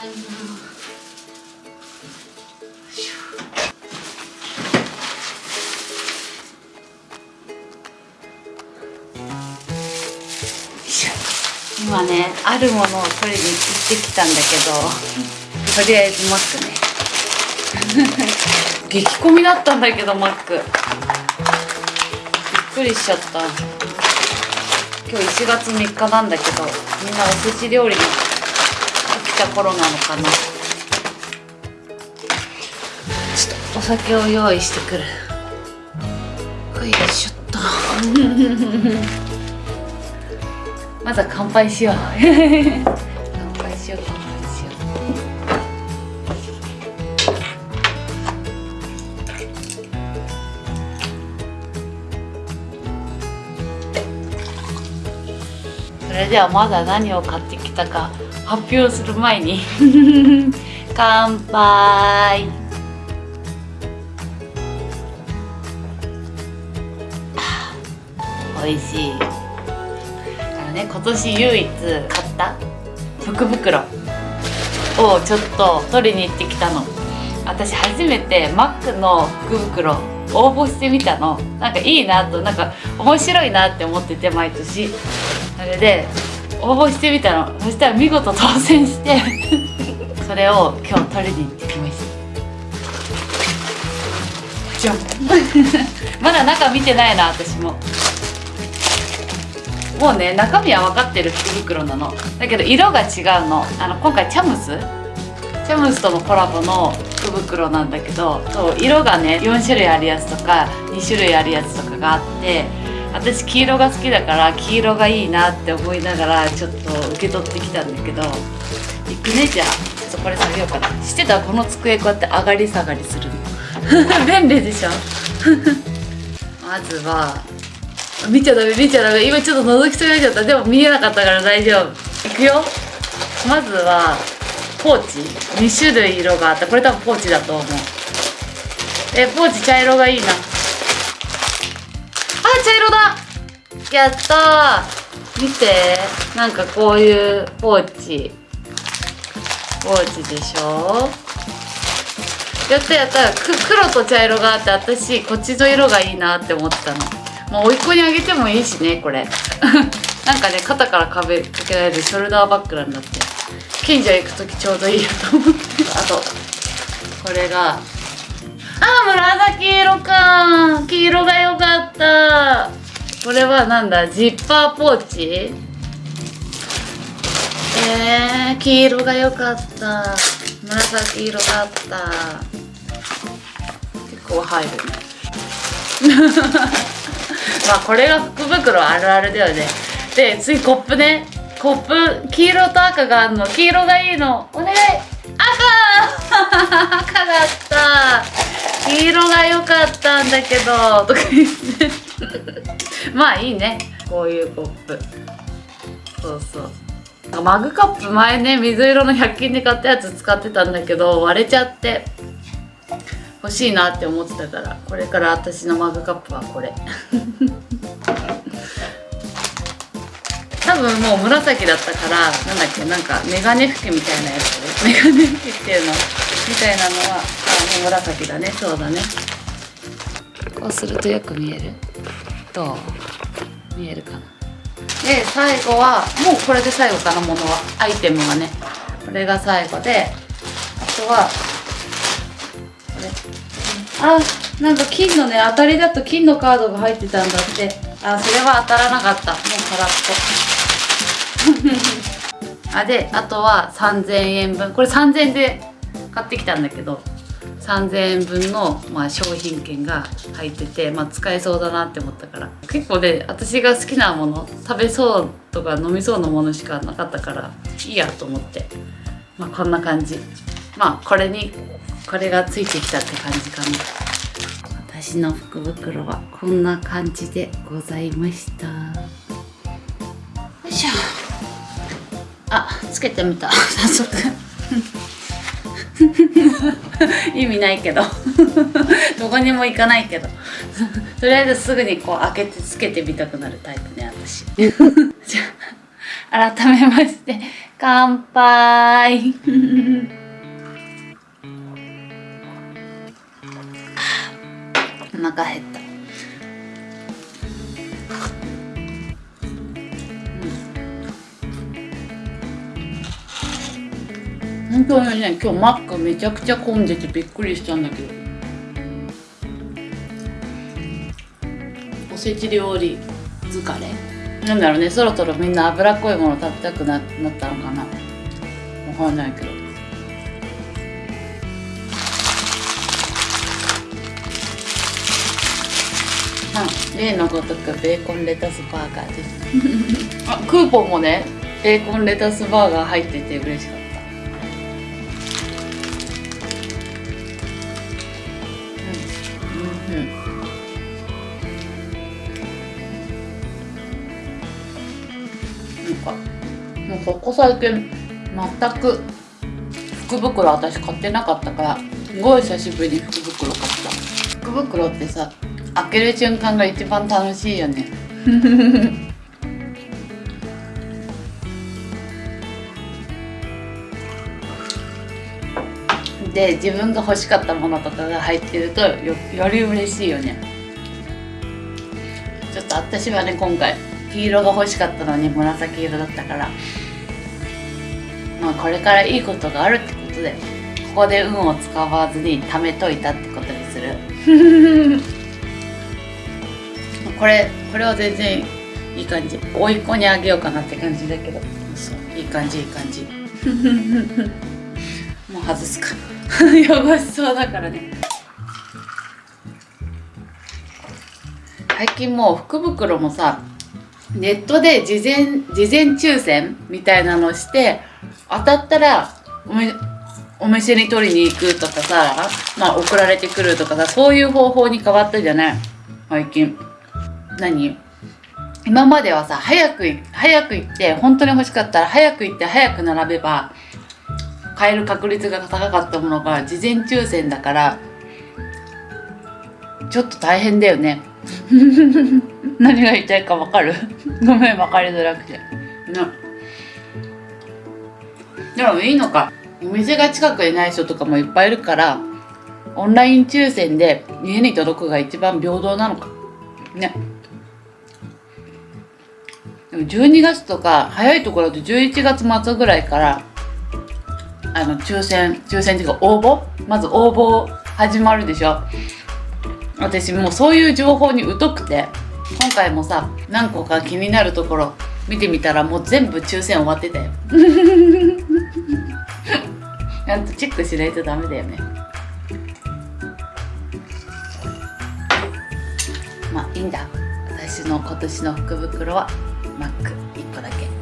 今ねあるものを取りに行ってきたんだけどとりあえずマックね。激混みだったんだけどマック。びっくりしちゃった。今日1月3日なんだけどみんなお寿司料理に来た頃なのかな。ちょっとお酒を用意してくる。よいしょっと。まずは乾杯しよう。乾杯しよう乾杯しよう。それではまだ何を買ってきたか発表する前に。乾杯。美味しい。あのね今年唯一買った福袋をちょっと取りに行ってきたの。私初めてマックの福袋応募してみたの。なんかいいなとなんか面白いなって思ってて毎年。それで応募してみたの。そしたら見事当選して それを今日取りに行ってきました。じゃん。まだ中見てないな私も。もうね中身は分かってる福袋なの。だけど色が違うの。あの今回チャムス？チャムスとのコラボの福袋なんだけどそう色がね4種類あるやつとか2種類あるやつとかがあって私黄色が好きだから黄色がいいなって思いながらちょっと受け取ってきたんだけど行くねじゃあちょっとこれ下げようかな知ってた？この机こうやって上がり下がりするの。便利でしょ？まずは見ちゃダメ見ちゃダメ。今ちょっと覗きそうになっちゃった。でも見えなかったから大丈夫。いくよ。まずはポーチ。2種類色があった。これ多分ポーチだと思う。えポーチ茶色がいいな。だ。やったー。見て。なんかこういうポーチ。ポーチでしょ。やったやった。黒と茶色があって私こっちの色がいいなって思ったの。もう甥っ子にあげてもいいしねこれ。なんかね肩から壁かけられるショルダーバッグなんだって。近所行く時ちょうどいいよと思って。あとこれがあ紫色か。黄色が良かった。これはなんだ？ジッパーポーチ？えー、黄色が良かった。紫色があった。結構入るね。まあこれが福袋あるあるだよね。で次コップね。コップ黄色と赤があるの。黄色がいいの。お願い。赤赤だった。黄色が良かったんだけど。とか言ってまあいいね。こういうコップ。そうそう。マグカップ前ね水色の100均で買ったやつ使ってたんだけど割れちゃって。欲しいなって思ってたから。これから私のマグカップはこれ。多分もう紫だったからなんだっけなんかメガネ拭きみたいなやつ。メガネ拭きっていうのみたいなのはあもう紫だね。そうだね。こうするとよく見える？どう？見えるかな？で最後はもうこれで最後かなものは。アイテムはね。これが最後であとはこれ。あなんか金のね当たりだと金のカードが入ってたんだってあそれは当たらなかった。もう空っぽ。あであとは3000円分。これ3000円で買ってきたんだけど3000円分の、まあ、商品券が入ってて、まあ、使えそうだなって思ったから。結構ね私が好きなもの食べそうとか飲みそうなものしかなかったからいいやと思って。まあこんな感じ。まあこれにこれがついてきたって感じかな。私の福袋はこんな感じでございました。よいしょ。あつけてみた。早速。意味ないけど。どこにも行かないけど。とりあえずすぐにこう開けてつけてみたくなるタイプね私。じゃあ改めまして乾杯。腹減った。うん。本当にね今日マックめちゃくちゃ混んでてびっくりしたんだけど。おせち料理疲れ？なんだろうねそろそろみんな脂っこいもの食べたくななったのかな。わかんないけど。うん例のごとくベーコンレタスバーガーです。あクーポンもねベーコンレタスバーガー入ってて嬉しかった。うんうん。なんかもうここ最近全く福袋私買ってなかったからすごい久しぶりに福袋買った。福袋ってさ開ける瞬間が一番楽しいよねで自分が欲しかったものとかが入ってるとよより嬉しいよねちょっと私はね今回黄色が欲しかったのに紫色だったからまあこれからいいことがあるってことでここで運を使わずに貯めといたってことにするこれこれは全然いい感じ。甥っ子にあげようかなって感じだけど。そう。いい感じいい感じ。もう外すか。汚しそうだからね。最近もう福袋もさネットで事前事前抽選みたいなのして当たったらおめお店に取りに行くとかさまあ送られてくるとかさそういう方法に変わったじゃない？最近何？今まではさ早く早く行って本当に欲しかったら早く行って早く並べば買える確率が高かったものが事前抽選だからちょっと大変だよね。何が言いたいかわかる？ごめん分かりづらくて。ねでもいいのか。お店が近くにない人とかもいっぱいいるからオンライン抽選で家に届くが一番平等なのか。ね。でも12月とか早いところだと11月末ぐらいからあの抽選抽選っていうか応募？まず応募始まるでしょ？私もうそういう情報に疎くて今回もさ何個か気になるところ見てみたらもう全部抽選終わってたよ。ちゃんとチェックしないとダメだよね。まあいいんだ。私の今年の福袋は。マック1個だけ。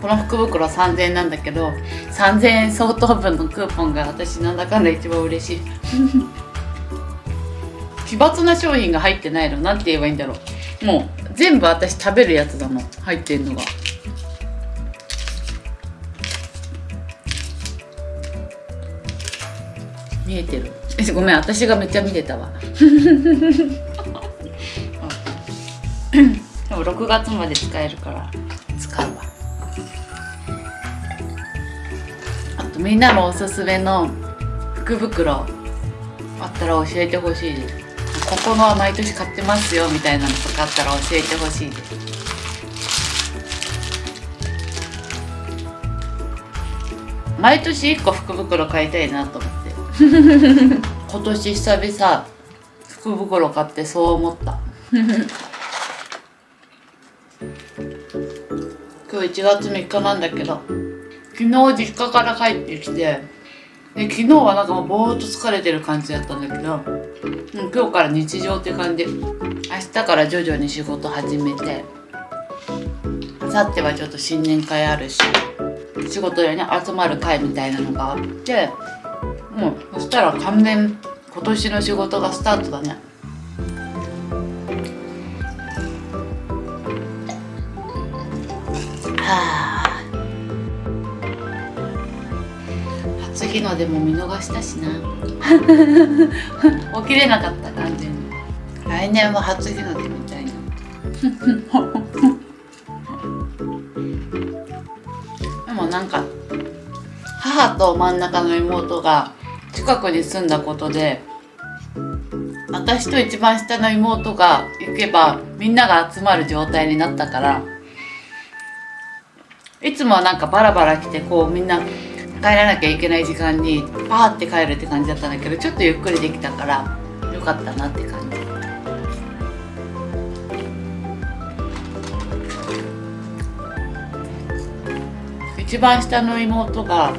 この福袋3000円なんだけど3000円相当分のクーポンが私なんだかんだ一番嬉しい。奇抜な商品が入ってないの。なんて言えばいいんだろう。もう全部私食べるやつだもん。入ってんのが。見えてる？えごめん私がめっちゃ見てたわ。でも6月まで使えるから。使うわ。あとみんなのおすすめの福袋あったら教えてほしい。ですここのは毎年買ってますよみたいなのとかあったら教えてほしい。です毎年1個福袋買いたいなと思って 今年久々福袋買ってそう思った。今日1月3日なんだけど昨日実家から帰ってきてで昨日はなんかもうぼーっと疲れてる感じだったんだけどうん、今日から日常って感じ。明日から徐々に仕事始めて明後日はちょっと新年会あるし仕事でね集まる会みたいなのがあってもうそしたら完全今年の仕事がスタートだね。はあ。初日の出も見逃したしな。起きれなかった完全に。来年は初日の出みたいな。でもなんか母と真ん中の妹が近くに住んだことで私と一番下の妹が行けばみんなが集まる状態になったからいつもはなんかバラバラ来てこうみんな帰らなきゃいけない時間にパーって帰るって感じだったんだけどちょっとゆっくりできたからよかったなって感じ。一番下の妹が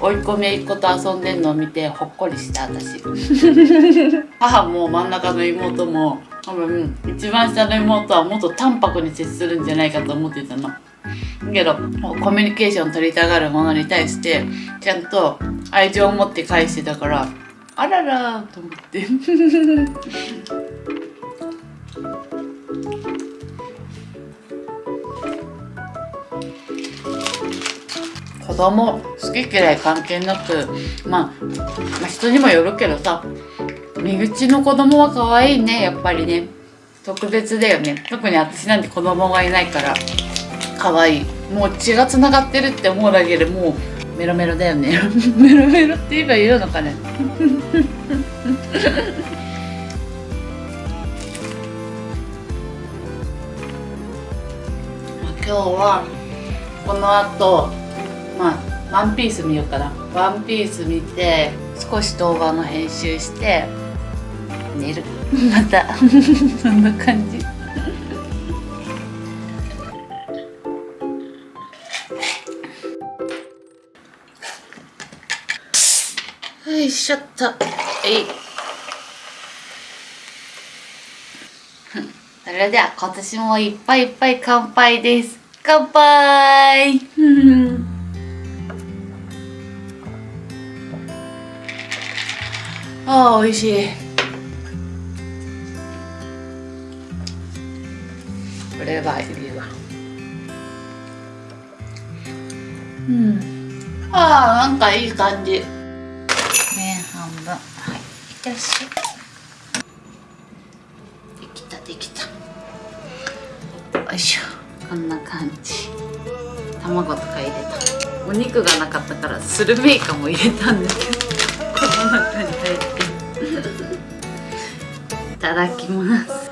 追い込めいっ子と遊んでんのを見てほっこりした私 母も真ん中の妹も多分一番下の妹はもっと淡白に接するんじゃないかと思ってたの。けどコミュニケーション取りたがるものに対してちゃんと愛情を持って返してたからあららと思って供好き嫌い関係なく、まあ、まあ人にもよるけどさ身内の子供は可愛いねやっぱりね。特別だよね。特に私なんて子供がいないから可愛い。もう血がつながってるって思うだけでもうメロメロだよね。メロメロって言えばいいのかね。今日はこの後まあワンピース見ようかな。ワンピース見て少し動画の編集して寝る。また。そんな感じ。よいしょっとえい。それでは今年もいっぱいいっぱい乾杯です。乾杯。ああ美味しい。これはいいわうん。ああなんかいい感じ。麺半分。はい。よいし。できたできた。よいしょ。こんな感じ。卵とか入れた。お肉がなかったからスルメイカも入れたんですけど。ただきます。